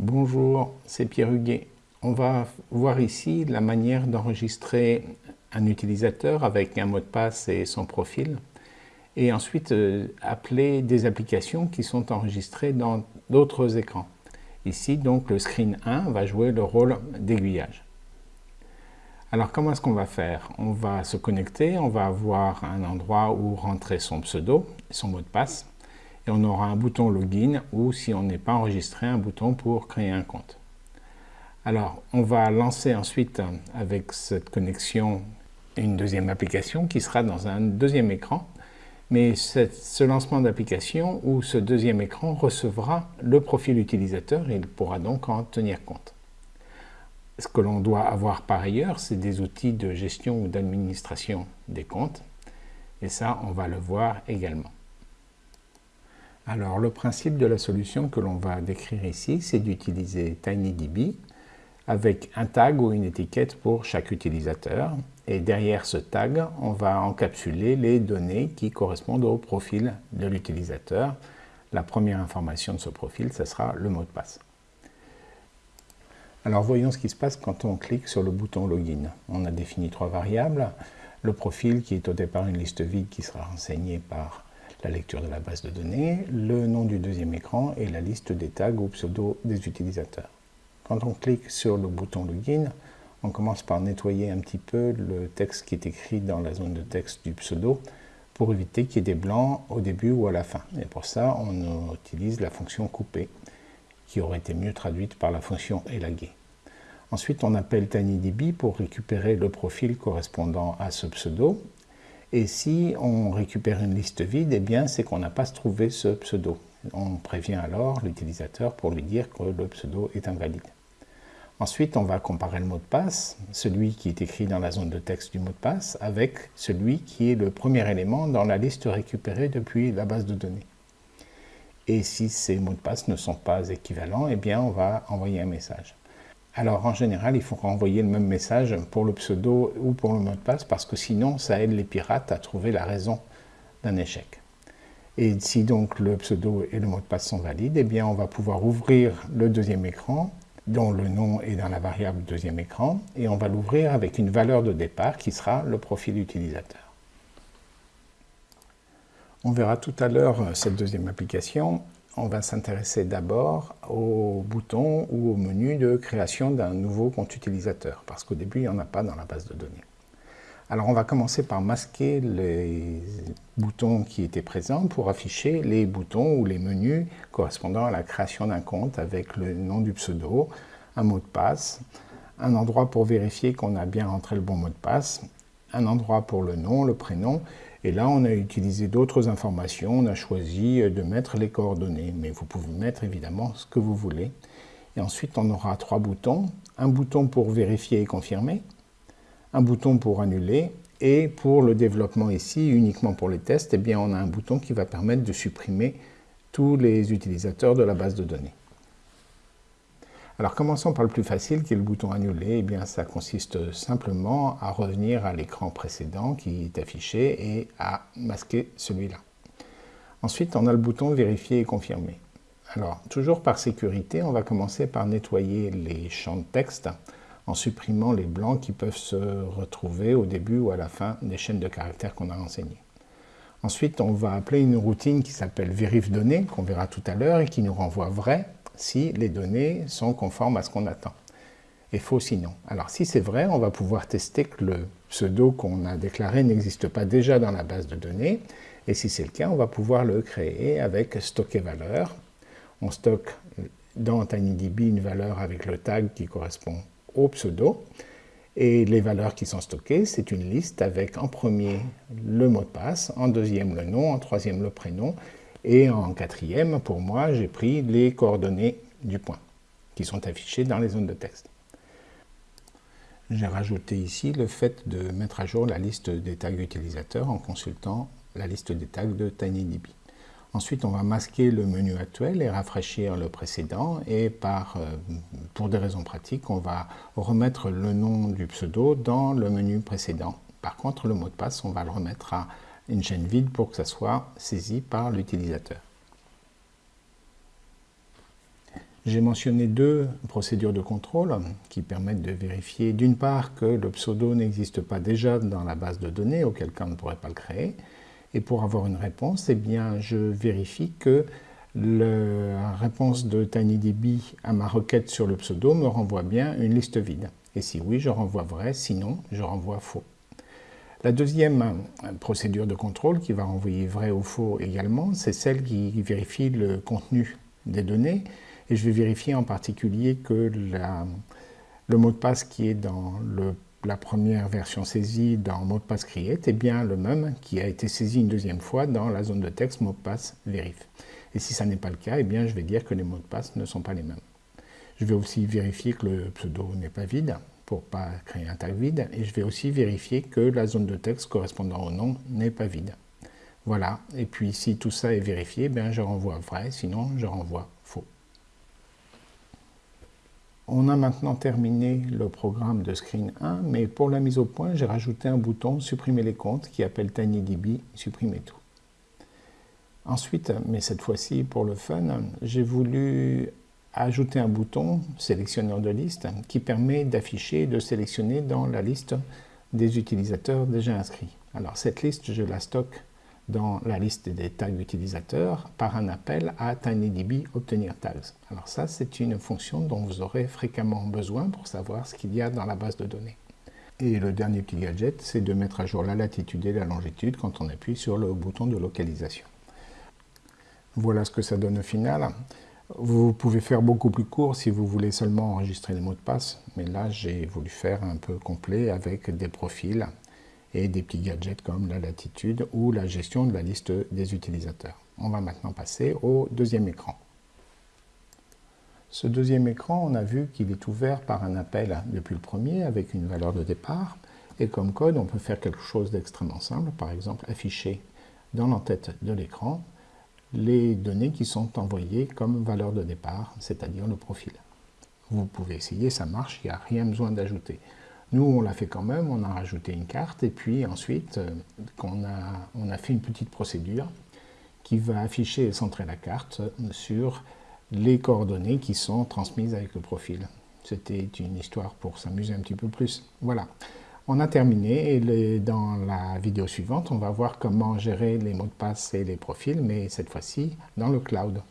Bonjour, c'est Pierre Huguet. On va voir ici la manière d'enregistrer un utilisateur avec un mot de passe et son profil et ensuite euh, appeler des applications qui sont enregistrées dans d'autres écrans. Ici, donc, le screen 1 va jouer le rôle d'aiguillage. Alors, comment est-ce qu'on va faire? On va se connecter, on va avoir un endroit où rentrer son pseudo, son mot de passe on aura un bouton login ou si on n'est pas enregistré, un bouton pour créer un compte. Alors, on va lancer ensuite avec cette connexion une deuxième application qui sera dans un deuxième écran. Mais ce lancement d'application ou ce deuxième écran recevra le profil utilisateur et il pourra donc en tenir compte. Ce que l'on doit avoir par ailleurs, c'est des outils de gestion ou d'administration des comptes. Et ça, on va le voir également. Alors le principe de la solution que l'on va décrire ici, c'est d'utiliser TinyDB avec un tag ou une étiquette pour chaque utilisateur. Et derrière ce tag, on va encapsuler les données qui correspondent au profil de l'utilisateur. La première information de ce profil, ce sera le mot de passe. Alors voyons ce qui se passe quand on clique sur le bouton Login. On a défini trois variables. Le profil qui est au départ une liste vide qui sera renseignée par la lecture de la base de données, le nom du deuxième écran et la liste des tags ou pseudo des utilisateurs. Quand on clique sur le bouton Login, on commence par nettoyer un petit peu le texte qui est écrit dans la zone de texte du pseudo pour éviter qu'il y ait des blancs au début ou à la fin. Et pour ça, on utilise la fonction couper, qui aurait été mieux traduite par la fonction élaguer. Ensuite, on appelle TinyDB pour récupérer le profil correspondant à ce pseudo et si on récupère une liste vide, eh bien c'est qu'on n'a pas trouvé ce pseudo. On prévient alors l'utilisateur pour lui dire que le pseudo est invalide. Ensuite, on va comparer le mot de passe, celui qui est écrit dans la zone de texte du mot de passe, avec celui qui est le premier élément dans la liste récupérée depuis la base de données. Et si ces mots de passe ne sont pas équivalents, eh bien on va envoyer un message. Alors en général, il faut renvoyer le même message pour le pseudo ou pour le mot de passe parce que sinon ça aide les pirates à trouver la raison d'un échec. Et si donc le pseudo et le mot de passe sont valides, eh bien on va pouvoir ouvrir le deuxième écran dont le nom est dans la variable deuxième écran et on va l'ouvrir avec une valeur de départ qui sera le profil utilisateur. On verra tout à l'heure cette deuxième application on va s'intéresser d'abord au bouton ou au menu de création d'un nouveau compte utilisateur, parce qu'au début, il n'y en a pas dans la base de données. Alors on va commencer par masquer les boutons qui étaient présents pour afficher les boutons ou les menus correspondant à la création d'un compte avec le nom du pseudo, un mot de passe, un endroit pour vérifier qu'on a bien rentré le bon mot de passe, un endroit pour le nom, le prénom, et là, on a utilisé d'autres informations, on a choisi de mettre les coordonnées, mais vous pouvez mettre évidemment ce que vous voulez. Et ensuite, on aura trois boutons. Un bouton pour vérifier et confirmer, un bouton pour annuler, et pour le développement ici, uniquement pour les tests, eh bien, on a un bouton qui va permettre de supprimer tous les utilisateurs de la base de données. Alors commençons par le plus facile qui est le bouton annuler. Eh bien ça consiste simplement à revenir à l'écran précédent qui est affiché et à masquer celui-là. Ensuite on a le bouton vérifier et confirmer. Alors toujours par sécurité, on va commencer par nettoyer les champs de texte en supprimant les blancs qui peuvent se retrouver au début ou à la fin des chaînes de caractères qu'on a renseignées. Ensuite, on va appeler une routine qui s'appelle vérif données, qu'on verra tout à l'heure, et qui nous renvoie vrai si les données sont conformes à ce qu'on attend et faux sinon. Alors si c'est vrai, on va pouvoir tester que le pseudo qu'on a déclaré n'existe pas déjà dans la base de données, et si c'est le cas, on va pouvoir le créer avec stocker valeur. On stocke dans TinyDB une valeur avec le tag qui correspond au pseudo, et les valeurs qui sont stockées, c'est une liste avec en premier le mot de passe, en deuxième le nom, en troisième le prénom, et en quatrième, pour moi, j'ai pris les coordonnées du point, qui sont affichées dans les zones de texte. J'ai rajouté ici le fait de mettre à jour la liste des tags utilisateurs en consultant la liste des tags de TinyDB. Ensuite, on va masquer le menu actuel et rafraîchir le précédent. Et par, euh, pour des raisons pratiques, on va remettre le nom du pseudo dans le menu précédent. Par contre, le mot de passe, on va le remettre à une chaîne vide pour que ça soit saisi par l'utilisateur. J'ai mentionné deux procédures de contrôle qui permettent de vérifier d'une part que le pseudo n'existe pas déjà dans la base de données, auquel cas on ne pourrait pas le créer, et pour avoir une réponse, eh bien, je vérifie que la réponse de TinyDB à ma requête sur le pseudo me renvoie bien une liste vide. Et si oui, je renvoie vrai, sinon je renvoie faux. La deuxième procédure de contrôle qui va renvoyer vrai ou faux également, c'est celle qui vérifie le contenu des données. Et je vais vérifier en particulier que le mot de passe qui est dans la première version saisie dans mot de passe create est bien le même qui a été saisi une deuxième fois dans la zone de texte mot de passe verif. Et si ça n'est pas le cas, eh bien, je vais dire que les mots de passe ne sont pas les mêmes. Je vais aussi vérifier que le pseudo n'est pas vide pour ne pas créer un tag vide. Et je vais aussi vérifier que la zone de texte correspondant au nom n'est pas vide. Voilà. Et puis si tout ça est vérifié, bien, je renvoie vrai, sinon je renvoie faux. On a maintenant terminé le programme de Screen 1, mais pour la mise au point, j'ai rajouté un bouton « Supprimer les comptes » qui appelle TinyDB « Supprimer tout ». Ensuite, mais cette fois-ci pour le fun, j'ai voulu ajouter un bouton sélectionneur de liste qui permet d'afficher et de sélectionner dans la liste des utilisateurs déjà inscrits. Alors cette liste, je la stocke dans la liste des tags utilisateurs par un appel à TinyDB obtenir tags. Alors ça, c'est une fonction dont vous aurez fréquemment besoin pour savoir ce qu'il y a dans la base de données. Et le dernier petit gadget, c'est de mettre à jour la latitude et la longitude quand on appuie sur le bouton de localisation. Voilà ce que ça donne au final. Vous pouvez faire beaucoup plus court si vous voulez seulement enregistrer les mots de passe, mais là j'ai voulu faire un peu complet avec des profils et des petits gadgets comme la latitude ou la gestion de la liste des utilisateurs. On va maintenant passer au deuxième écran. Ce deuxième écran, on a vu qu'il est ouvert par un appel depuis le premier avec une valeur de départ. Et comme code, on peut faire quelque chose d'extrêmement simple, par exemple afficher dans l'entête de l'écran les données qui sont envoyées comme valeur de départ, c'est-à-dire le profil. Vous pouvez essayer, ça marche, il n'y a rien besoin d'ajouter. Nous, on l'a fait quand même, on a rajouté une carte, et puis ensuite, euh, on, a, on a fait une petite procédure qui va afficher et centrer la carte sur les coordonnées qui sont transmises avec le profil. C'était une histoire pour s'amuser un petit peu plus. Voilà. On a terminé et dans la vidéo suivante, on va voir comment gérer les mots de passe et les profils, mais cette fois-ci dans le cloud.